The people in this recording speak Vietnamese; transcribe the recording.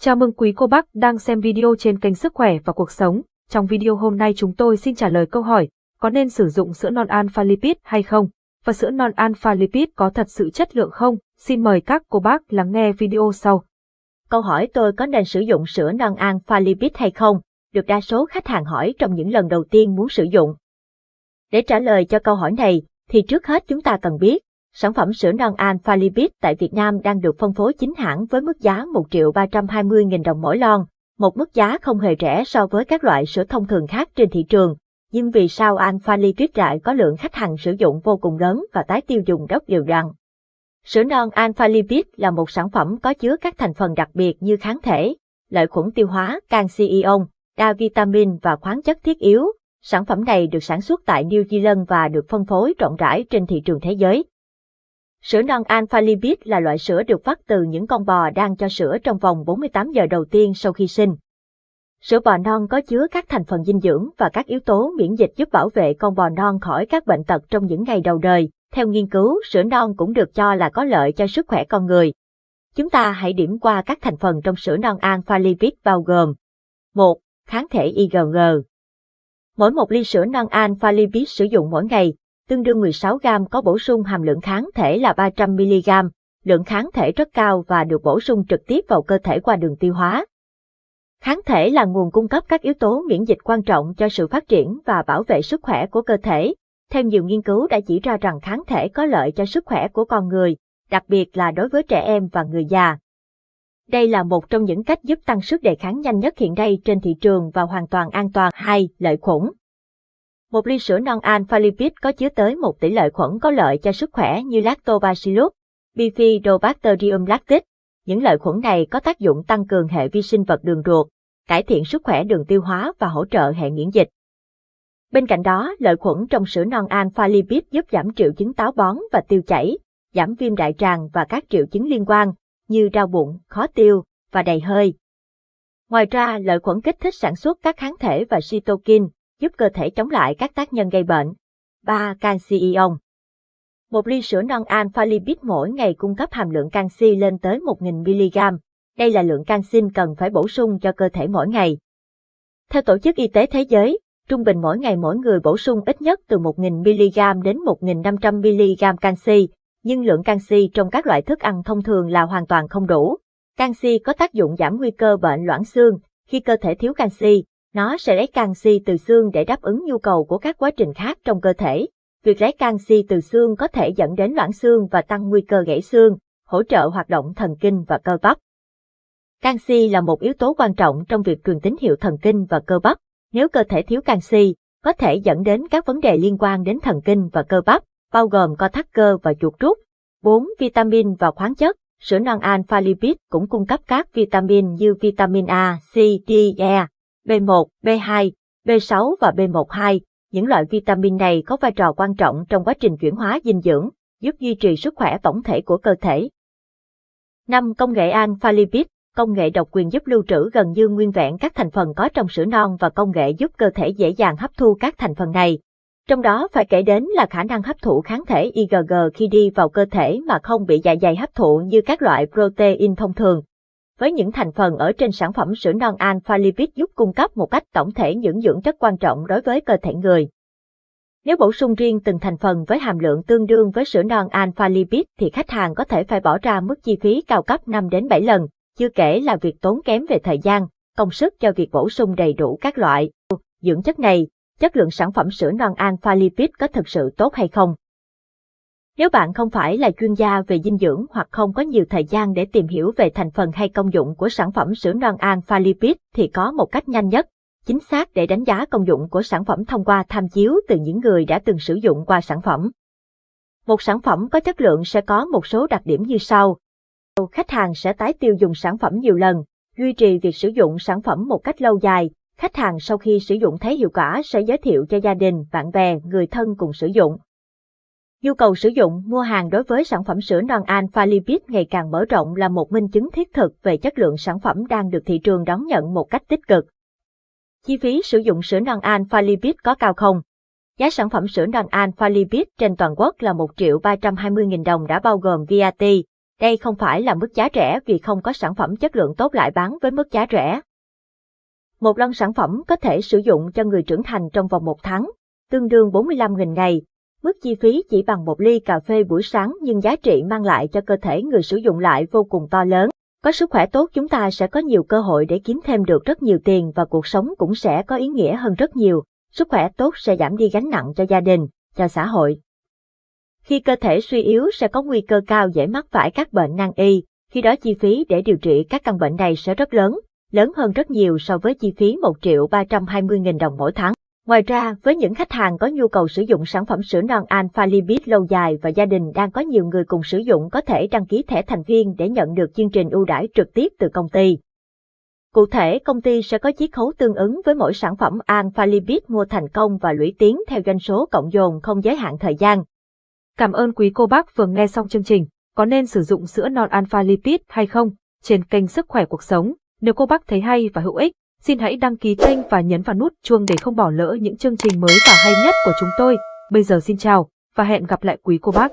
Chào mừng quý cô bác đang xem video trên kênh Sức khỏe và cuộc sống. Trong video hôm nay chúng tôi xin trả lời câu hỏi, có nên sử dụng sữa non alpha lipid hay không? Và sữa non alpha lipid có thật sự chất lượng không? Xin mời các cô bác lắng nghe video sau. Câu hỏi tôi có nên sử dụng sữa non alpha lipid hay không? Được đa số khách hàng hỏi trong những lần đầu tiên muốn sử dụng. Để trả lời cho câu hỏi này, thì trước hết chúng ta cần biết, Sản phẩm sữa non Alpha Lipid tại Việt Nam đang được phân phối chính hãng với mức giá 1 triệu 320 nghìn đồng mỗi lon, một mức giá không hề rẻ so với các loại sữa thông thường khác trên thị trường. Nhưng vì sao Alpha Lipid lại có lượng khách hàng sử dụng vô cùng lớn và tái tiêu dùng rất đều đặn? Sữa non Alpha Lipid là một sản phẩm có chứa các thành phần đặc biệt như kháng thể, lợi khuẩn tiêu hóa, canxi ion, đa vitamin và khoáng chất thiết yếu. Sản phẩm này được sản xuất tại New Zealand và được phân phối rộng rãi trên thị trường thế giới. Sữa non alpha lipid là loại sữa được vắt từ những con bò đang cho sữa trong vòng 48 giờ đầu tiên sau khi sinh. Sữa bò non có chứa các thành phần dinh dưỡng và các yếu tố miễn dịch giúp bảo vệ con bò non khỏi các bệnh tật trong những ngày đầu đời. Theo nghiên cứu, sữa non cũng được cho là có lợi cho sức khỏe con người. Chúng ta hãy điểm qua các thành phần trong sữa non alpha lipid bao gồm 1. Kháng thể IgG Mỗi một ly sữa non alpha lipid sử dụng mỗi ngày tương đương 16 gram có bổ sung hàm lượng kháng thể là 300 mg, lượng kháng thể rất cao và được bổ sung trực tiếp vào cơ thể qua đường tiêu hóa. Kháng thể là nguồn cung cấp các yếu tố miễn dịch quan trọng cho sự phát triển và bảo vệ sức khỏe của cơ thể. Theo nhiều nghiên cứu đã chỉ ra rằng kháng thể có lợi cho sức khỏe của con người, đặc biệt là đối với trẻ em và người già. Đây là một trong những cách giúp tăng sức đề kháng nhanh nhất hiện nay trên thị trường và hoàn toàn an toàn. 2. Lợi khuẩn một ly sữa non alpha lipid có chứa tới một tỷ lệ khuẩn có lợi cho sức khỏe như Lactobacillus, Bifidobacterium lactis. Những lợi khuẩn này có tác dụng tăng cường hệ vi sinh vật đường ruột, cải thiện sức khỏe đường tiêu hóa và hỗ trợ hệ miễn dịch. Bên cạnh đó, lợi khuẩn trong sữa non alpha lipid giúp giảm triệu chứng táo bón và tiêu chảy, giảm viêm đại tràng và các triệu chứng liên quan như đau bụng, khó tiêu và đầy hơi. Ngoài ra, lợi khuẩn kích thích sản xuất các kháng thể và cytokine, giúp cơ thể chống lại các tác nhân gây bệnh. 3. Canxi ion Một ly sữa non alpha lipid mỗi ngày cung cấp hàm lượng canxi lên tới 1.000 mg. Đây là lượng canxi cần phải bổ sung cho cơ thể mỗi ngày. Theo Tổ chức Y tế Thế giới, trung bình mỗi ngày mỗi người bổ sung ít nhất từ 1.000 mg đến 1.500 mg canxi, nhưng lượng canxi trong các loại thức ăn thông thường là hoàn toàn không đủ. Canxi có tác dụng giảm nguy cơ bệnh loãng xương, khi cơ thể thiếu canxi, nó sẽ lấy canxi từ xương để đáp ứng nhu cầu của các quá trình khác trong cơ thể. Việc lấy canxi từ xương có thể dẫn đến loãng xương và tăng nguy cơ gãy xương, hỗ trợ hoạt động thần kinh và cơ bắp. Canxi là một yếu tố quan trọng trong việc truyền tín hiệu thần kinh và cơ bắp. Nếu cơ thể thiếu canxi, có thể dẫn đến các vấn đề liên quan đến thần kinh và cơ bắp, bao gồm co thắt cơ và chuột rút. 4. Vitamin và khoáng chất Sữa non alpha lipid cũng cung cấp các vitamin như vitamin A, C, D, E, B1, B2, B6 và B12. Những loại vitamin này có vai trò quan trọng trong quá trình chuyển hóa dinh dưỡng, giúp duy trì sức khỏe tổng thể của cơ thể. 5. Công nghệ Alpha Lipid Công nghệ độc quyền giúp lưu trữ gần như nguyên vẹn các thành phần có trong sữa non và công nghệ giúp cơ thể dễ dàng hấp thu các thành phần này. Trong đó phải kể đến là khả năng hấp thụ kháng thể IgG khi đi vào cơ thể mà không bị dạ dày hấp thụ như các loại protein thông thường với những thành phần ở trên sản phẩm sữa non alpha lipid giúp cung cấp một cách tổng thể những dưỡng chất quan trọng đối với cơ thể người. Nếu bổ sung riêng từng thành phần với hàm lượng tương đương với sữa non alpha lipid thì khách hàng có thể phải bỏ ra mức chi phí cao cấp 5 đến 7 lần, chưa kể là việc tốn kém về thời gian, công sức cho việc bổ sung đầy đủ các loại dưỡng chất này, chất lượng sản phẩm sữa non alpha lipid có thực sự tốt hay không. Nếu bạn không phải là chuyên gia về dinh dưỡng hoặc không có nhiều thời gian để tìm hiểu về thành phần hay công dụng của sản phẩm sữa non alpha lipid thì có một cách nhanh nhất, chính xác để đánh giá công dụng của sản phẩm thông qua tham chiếu từ những người đã từng sử dụng qua sản phẩm. Một sản phẩm có chất lượng sẽ có một số đặc điểm như sau. Khách hàng sẽ tái tiêu dùng sản phẩm nhiều lần, duy trì việc sử dụng sản phẩm một cách lâu dài. Khách hàng sau khi sử dụng thấy hiệu quả sẽ giới thiệu cho gia đình, bạn bè, người thân cùng sử dụng. Nhu cầu sử dụng, mua hàng đối với sản phẩm sữa non alpha lipid ngày càng mở rộng là một minh chứng thiết thực về chất lượng sản phẩm đang được thị trường đón nhận một cách tích cực. Chi phí sử dụng sữa non alpha lipid có cao không? Giá sản phẩm sữa non alpha lipid trên toàn quốc là 1 triệu 320 nghìn đồng đã bao gồm VAT, Đây không phải là mức giá rẻ vì không có sản phẩm chất lượng tốt lại bán với mức giá rẻ. Một lon sản phẩm có thể sử dụng cho người trưởng thành trong vòng một tháng, tương đương 45.000 ngày. Mức chi phí chỉ bằng một ly cà phê buổi sáng nhưng giá trị mang lại cho cơ thể người sử dụng lại vô cùng to lớn. Có sức khỏe tốt chúng ta sẽ có nhiều cơ hội để kiếm thêm được rất nhiều tiền và cuộc sống cũng sẽ có ý nghĩa hơn rất nhiều. Sức khỏe tốt sẽ giảm đi gánh nặng cho gia đình, cho xã hội. Khi cơ thể suy yếu sẽ có nguy cơ cao dễ mắc phải các bệnh nan y, khi đó chi phí để điều trị các căn bệnh này sẽ rất lớn, lớn hơn rất nhiều so với chi phí 1 triệu 320 nghìn đồng mỗi tháng. Ngoài ra, với những khách hàng có nhu cầu sử dụng sản phẩm sữa non Alpha Lipid lâu dài và gia đình đang có nhiều người cùng sử dụng có thể đăng ký thẻ thành viên để nhận được chương trình ưu đãi trực tiếp từ công ty. Cụ thể, công ty sẽ có chiết khấu tương ứng với mỗi sản phẩm Alpha Lipid mua thành công và lũy tiến theo doanh số cộng dồn không giới hạn thời gian. Cảm ơn quý cô bác vừa nghe xong chương trình. Có nên sử dụng sữa non Alpha Lipid hay không? Trên kênh Sức khỏe cuộc sống. Nếu cô bác thấy hay và hữu ích, xin hãy đăng ký kênh và nhấn vào nút chuông để không bỏ lỡ những chương trình mới và hay nhất của chúng tôi. Bây giờ xin chào và hẹn gặp lại quý cô bác.